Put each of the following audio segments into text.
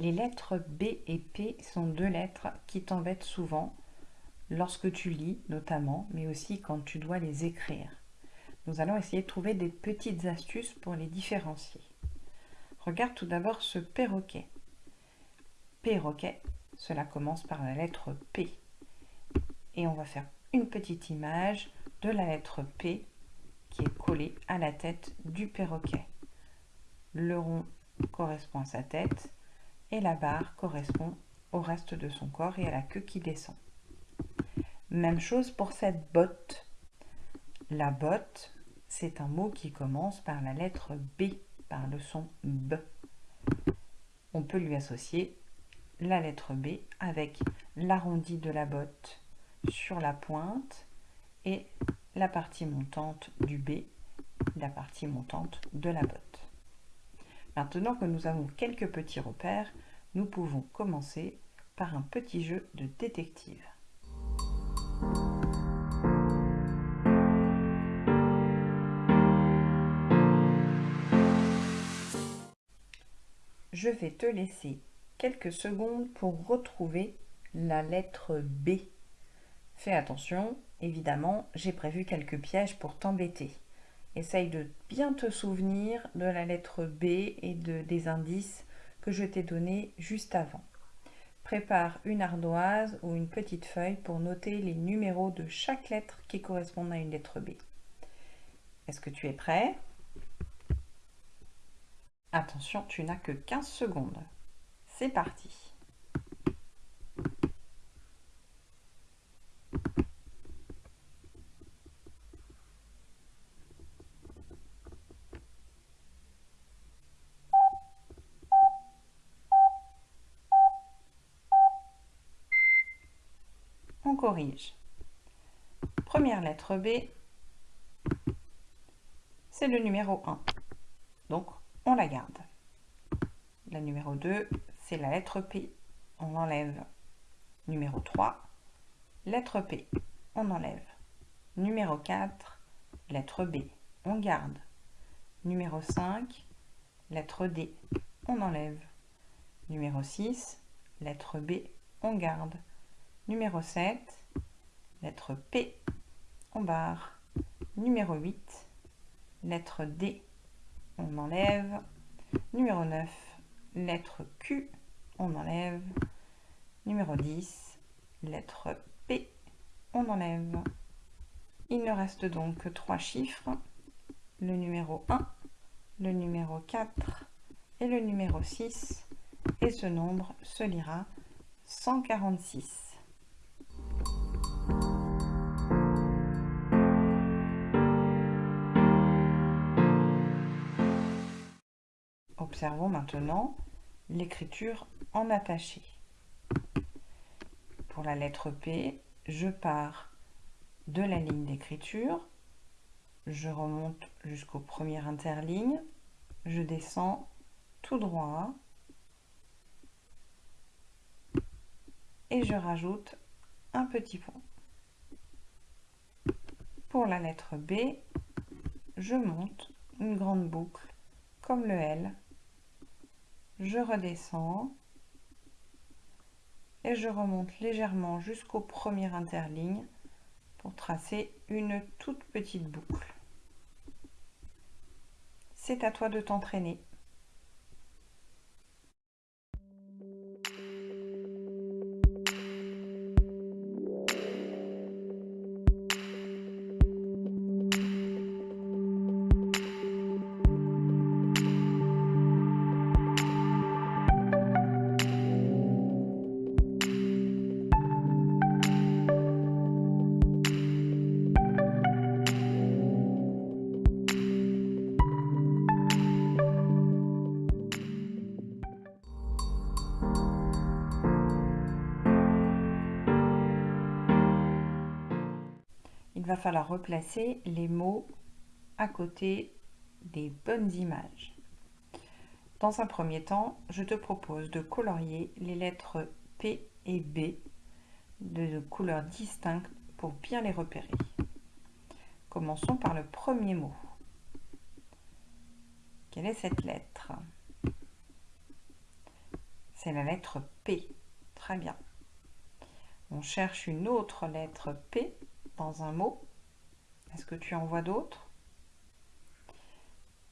Les lettres B et P sont deux lettres qui t'embêtent souvent lorsque tu lis notamment, mais aussi quand tu dois les écrire. Nous allons essayer de trouver des petites astuces pour les différencier. Regarde tout d'abord ce perroquet. Perroquet, cela commence par la lettre P. Et on va faire une petite image de la lettre P qui est collée à la tête du perroquet. Le rond correspond à sa tête et la barre correspond au reste de son corps et à la queue qui descend. Même chose pour cette botte. La botte, c'est un mot qui commence par la lettre B, par le son B. On peut lui associer la lettre B avec l'arrondi de la botte sur la pointe et la partie montante du B, la partie montante de la botte. Maintenant que nous avons quelques petits repères, nous pouvons commencer par un petit jeu de détective. Je vais te laisser quelques secondes pour retrouver la lettre B. Fais attention, évidemment, j'ai prévu quelques pièges pour t'embêter. Essaye de bien te souvenir de la lettre B et de, des indices que je t'ai donnés juste avant. Prépare une ardoise ou une petite feuille pour noter les numéros de chaque lettre qui correspondent à une lettre B. Est-ce que tu es prêt? Attention, tu n'as que 15 secondes. C'est parti corrige. Première lettre B, c'est le numéro 1. Donc, on la garde. La numéro 2, c'est la lettre P. On enlève. Numéro 3, lettre P. On enlève. Numéro 4, lettre B. On garde. Numéro 5, lettre D. On enlève. Numéro 6, lettre B. On garde. Numéro 7, lettre P, on barre. Numéro 8, lettre D, on enlève. Numéro 9, lettre Q, on enlève. Numéro 10, lettre P, on enlève. Il ne reste donc que trois chiffres, le numéro 1, le numéro 4 et le numéro 6, et ce nombre se lira 146. Observons maintenant l'écriture en attaché. Pour la lettre P, je pars de la ligne d'écriture, je remonte jusqu'au premier interligne, je descends tout droit et je rajoute un petit point. Pour la lettre B, je monte une grande boucle comme le L je redescends et je remonte légèrement jusqu'au premier interligne pour tracer une toute petite boucle. C'est à toi de t'entraîner. Va falloir replacer les mots à côté des bonnes images. Dans un premier temps, je te propose de colorier les lettres P et B de couleurs distinctes pour bien les repérer. Commençons par le premier mot. Quelle est cette lettre? C'est la lettre P. Très bien. On cherche une autre lettre P dans un mot. Est-ce que tu en vois d'autres?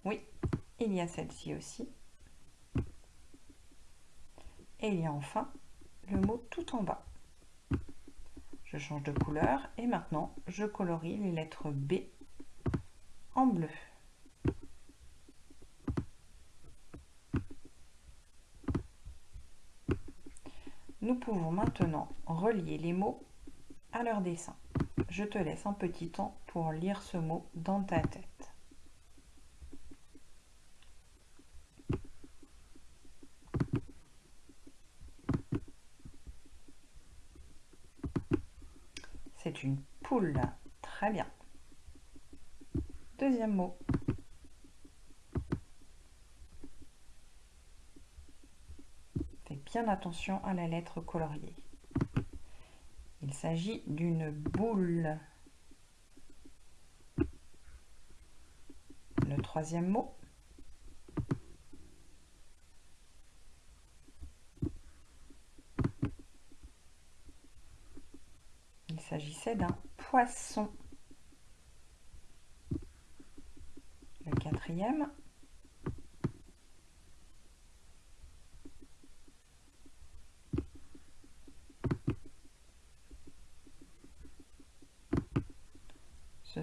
Oui, il y a celle-ci aussi. Et il y a enfin le mot tout en bas. Je change de couleur et maintenant je colorie les lettres B en bleu. Nous pouvons maintenant relier les mots à leur dessin. Je te laisse un petit temps pour lire ce mot dans ta tête. C'est une poule. Très bien. Deuxième mot. bien attention à la lettre coloriée. Il s'agit d'une boule. Le troisième mot. Il s'agissait d'un poisson. Le quatrième.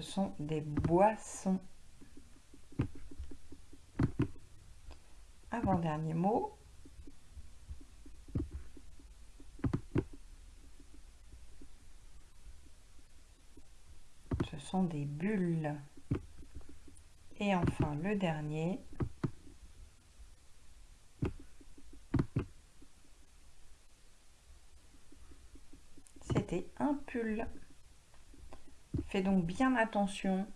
ce sont des boissons. Avant-dernier mot. Ce sont des bulles. Et enfin le dernier. C'était un pull. Fais donc bien attention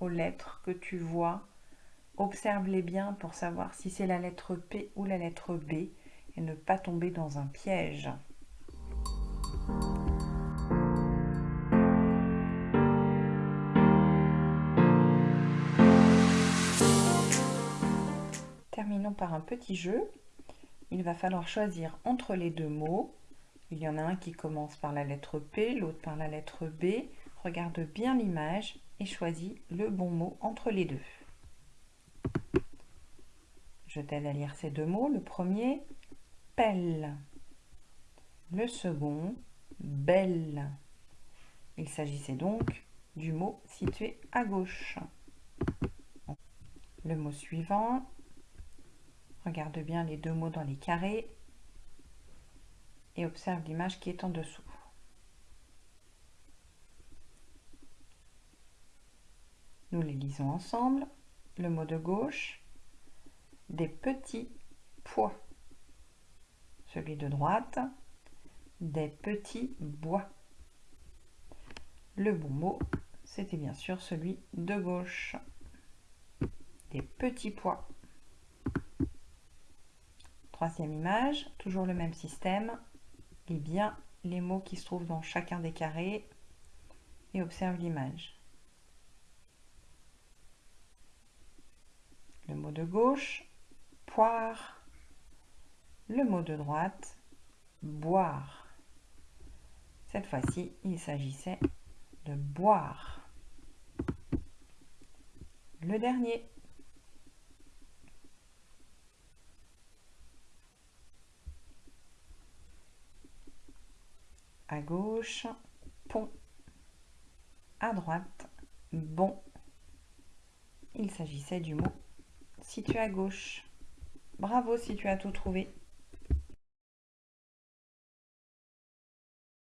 aux lettres que tu vois. Observe-les bien pour savoir si c'est la lettre P ou la lettre B et ne pas tomber dans un piège. Terminons par un petit jeu. Il va falloir choisir entre les deux mots. Il y en a un qui commence par la lettre P, l'autre par la lettre B. Regarde bien l'image et choisis le bon mot entre les deux. Je t'aide à lire ces deux mots. Le premier, pelle. Le second, belle. Il s'agissait donc du mot situé à gauche. Le mot suivant, regarde bien les deux mots dans les carrés et observe l'image qui est en dessous. Nous les lisons ensemble. Le mot de gauche, des petits pois. Celui de droite, des petits bois. Le bon mot, c'était bien sûr celui de gauche. Des petits pois. Troisième image, toujours le même système. Lis bien les mots qui se trouvent dans chacun des carrés et observe l'image. Le de gauche, poire. Le mot de droite, boire. Cette fois-ci, il s'agissait de boire. Le dernier. À gauche, pont. À droite, bon. Il s'agissait du mot situé à gauche. Bravo si tu as tout trouvé.